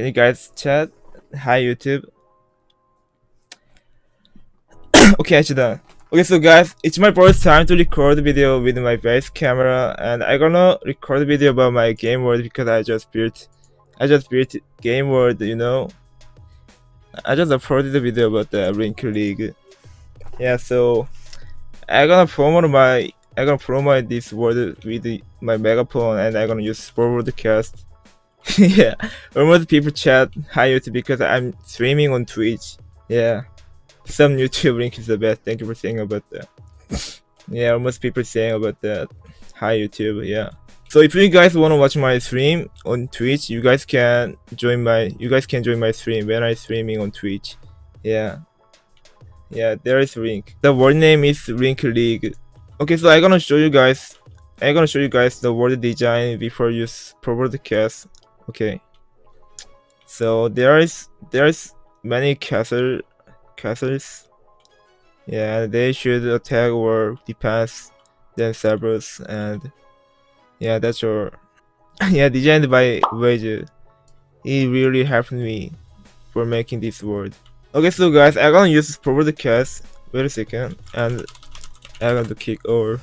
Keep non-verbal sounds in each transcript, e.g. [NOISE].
Hey guys, chat. Hi YouTube. [COUGHS] okay, actually done. Okay, so guys, it's my first time to record video with my base camera, and I gonna record video about my game world because I just built, I just built game world, you know. I just uploaded the video about the Link League. Yeah, so I gonna promote my, I gonna promote this world with my megaphone, and I gonna use broadcast. [LAUGHS] yeah, almost people chat hi YouTube because I'm streaming on Twitch. Yeah some YouTube link is the best. Thank you for saying about that. [LAUGHS] yeah, almost people saying about that. Hi YouTube, yeah. So if you guys want to watch my stream on Twitch, you guys can join my you guys can join my stream when I'm streaming on Twitch. Yeah. Yeah, there is link. The word name is Link League. Okay, so I'm gonna show you guys I'm gonna show you guys the word design before you broadcast. Okay. So there is there's many castle castles. Yeah, they should attack or defense themselves and yeah, that's your [LAUGHS] yeah, designed by Wage. It really helped me for making this world. Okay, so guys, I'm gonna use proper cast. Wait a second, and I'm gonna kick over.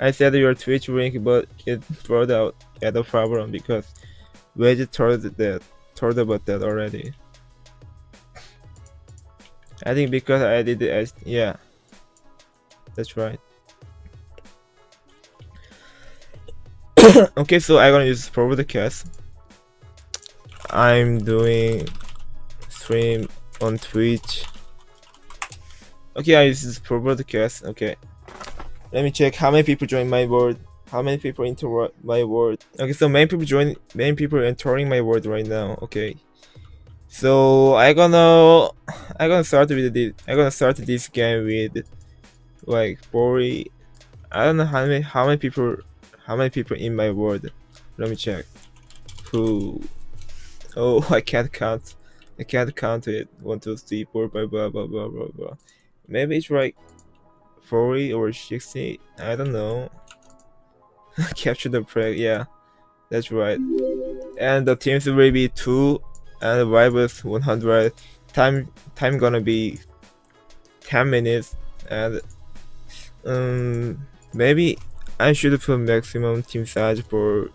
I said your Twitch link, but it brought out yeah, no problem because Wage told that told about that already. I think because I did it as yeah. That's right. [COUGHS] okay, so I'm gonna use the cast. I'm doing stream on Twitch. Okay, I use this cast. Okay. Let me check how many people join my board. How many people enter my world? Okay, so many people join. Many people entering my world right now. Okay. So I gonna I gonna start with this I gonna start this game with like Bori. I don't know how many how many people how many people in my world. Let me check. Who Oh [LAUGHS] I can't count. I can't count it. One, two, three, four, blah blah blah blah blah blah. Maybe it's like 40 or 60. I don't know. [LAUGHS] Capture the prey, yeah. That's right. And the teams will be two and rivals 100 time time gonna be 10 minutes and um maybe I should put maximum team size for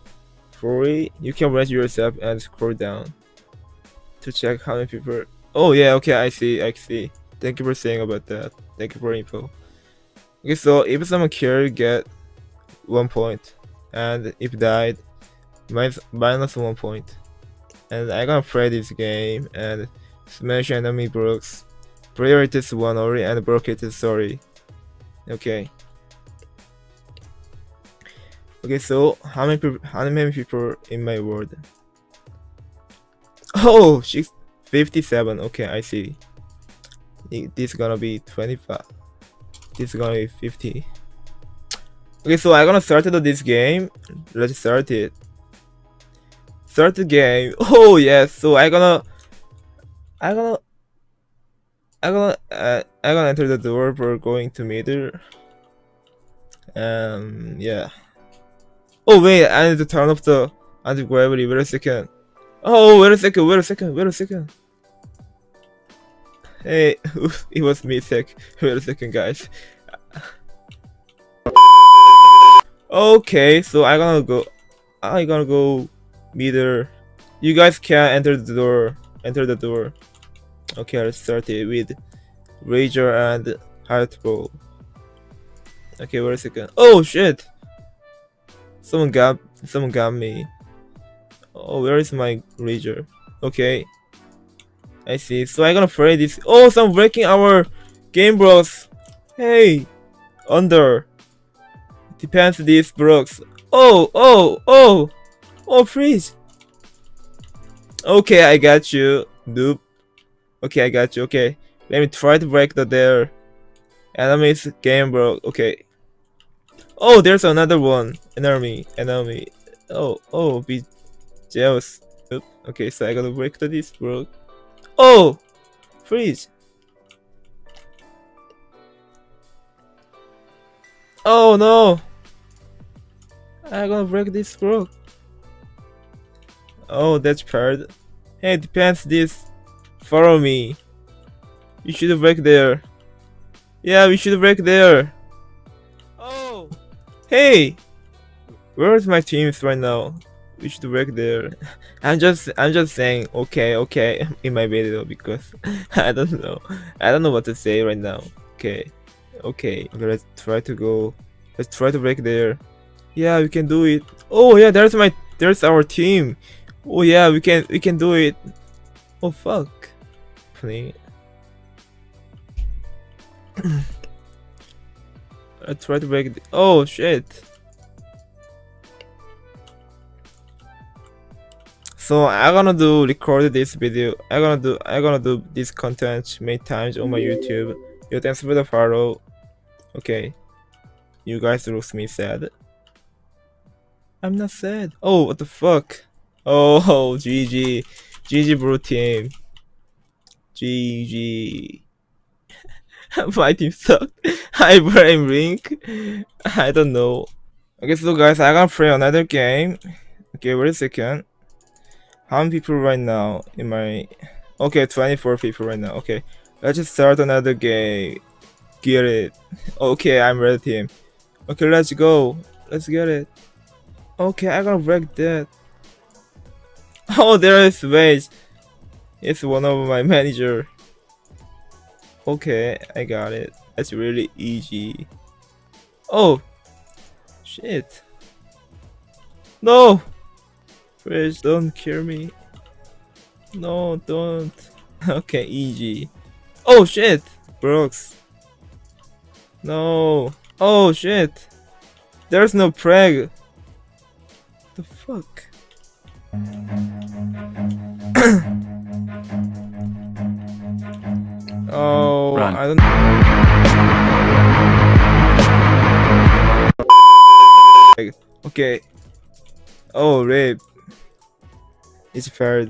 40 you can rate yourself and scroll down to check how many people. Oh yeah okay I see I see. Thank you for saying about that. Thank you for info. Okay so if someone killed get one point and if died minus minus one point and I gonna play this game and smash enemy brooks. Priority is one only and broke it is sorry. Okay. Okay, so how many people, how many people in my world? [LAUGHS] Oh, she's 57. Okay, I see. This is gonna be 25. This is gonna be 50. Okay, so I'm gonna start this game. Let's start it. Start the game. [LAUGHS] Oh yes. So I'm gonna, I'm gonna, I'm gonna, uh, I gonna enter the door for going to middle. Um. Yeah. Oh wait, I need to turn off the anti gravity. Wait a second. Oh wait a second. Wait a second. Wait a second. Hey, [LAUGHS] it was me sick. Wait a second, guys. Okay, so I gonna go. I gonna go meter. You guys can enter the door. Enter the door. Okay, let's start it with Rager and Heartball. Okay, wait a second. Oh shit! Someone got someone got me. Oh, where is my Rager? Okay. I see. So I'm gonna play this. Oh, some breaking our game bros. Hey, under. Depends these blocks. Oh, oh, oh. Oh, freeze! Okay, I got you. Nope. Okay, I got you. Okay. Let me try to break the there. Enemies game bro. Okay. Oh, there's another one. Enemy. Enemy. Oh, oh, be jealous. Oop. Okay, so I gotta break the this bro. Oh! Freeze! Oh no! I'm gonna break this, bro. Oh, that's part. Hey, depends this. Follow me. We should break there. Yeah, we should break there. Oh, hey, where's my teams right now? We should break there. [LAUGHS] I'm just, I'm just saying, okay, okay, [LAUGHS] in my video because [LAUGHS] I don't know, I don't know what to say right now. Okay, okay, okay let's try to go. Let's try to break there. Yeah, we can do it. Oh yeah, there's my, there's our team. Oh yeah, we can, we can do it. Oh fuck. Please. [COUGHS] I try to break. Oh shit! So I'm gonna do record this video. I'm gonna do I'm gonna do this content many times on my YouTube. Yo, thanks for the follow. Okay, you guys look me sad. I'm not sad. Oh, what the fuck? Oh, [LAUGHS] GG, GG, bro team. GG. [LAUGHS] My team sucked. [LAUGHS] I blame Link. I don't know. Okay, so guys, I gotta play another game. Okay, wait a second. How many people right now in my... Okay, 24 people right now. Okay, let's just start another game. Get it. Okay, I'm ready team. Okay, let's go. Let's get it. Okay, I gotta break that. Oh, there is Wage. It's one of my manager. Okay, I got it. That's really easy. Oh! Shit. No! Please don't kill me. No, don't. [LAUGHS] Okay, easy. Oh shit! Brooks. No. Oh shit! There's no preg. The fuck? [COUGHS] Oh, Run. I don't. Okay. Oh, rape. It's fair.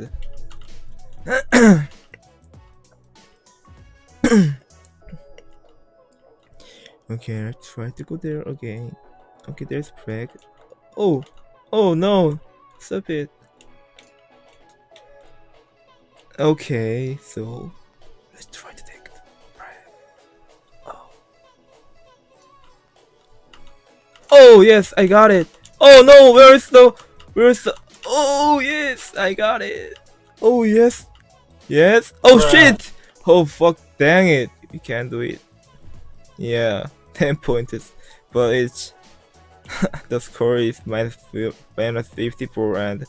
[COUGHS] okay, let's try to go there again. Okay, there's Preg. Oh, oh no, stop it. Okay, so let's try to take the Oh. Oh yes, I got it. Oh no, where is the where's the Oh yes, I got it. Oh yes. Yes. Oh Bruh. shit. Oh fuck dang it. We can't do it. Yeah, [LAUGHS] 10 points. But it's [LAUGHS] the score is minus, minus 54 and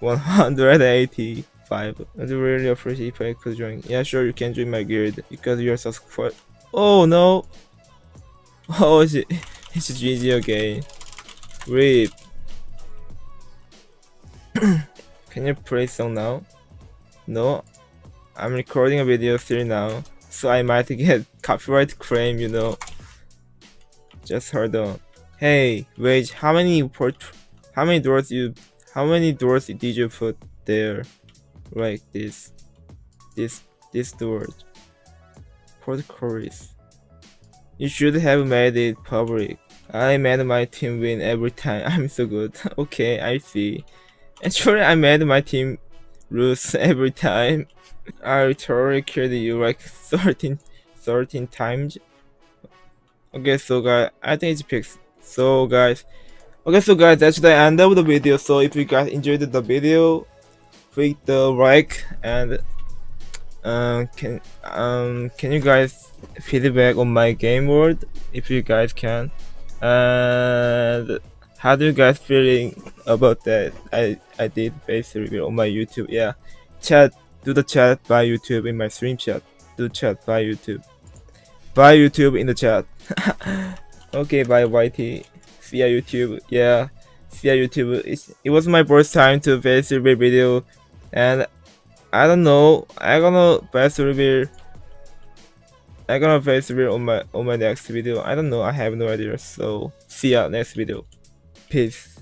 180 five. I'd really appreciate if I could join. Yeah, sure, you can join my guild because you're subscribed. Oh no! [LAUGHS] Oh, it's, it's GG again. Rip. [COUGHS] can you play song now? No, I'm recording a video still now, so I might [LAUGHS] get copyright claim, you know. Just hold on. Hey, wait, how many port, how many doors you, how many doors did you put there? like this this this door. Port chorus. You should have made it public. I made my team win every time. [LAUGHS] I'm so good. [LAUGHS] Okay i see. Actually i made my team lose [LAUGHS] every time. I totally killed you like 13 13 times. Okay so guys i think it's fixed so guys. Okay so guys that's the end of the video. So if you guys enjoyed the video click the like and um, can um can you guys feedback on my game world? If you guys can. And how do you guys feeling about that? I i did face review on my youtube. Yeah. Chat do the chat by youtube in my stream chat. Do chat by youtube. By youtube in the chat [LAUGHS] okay bye yt see ya youtube. Yeah see ya youtube. It's, it was my first time to face review video and I don't know I'm gonna best reveal I'm gonna face reveal on my on my next video. I don't know I have no idea. So see ya next video. Peace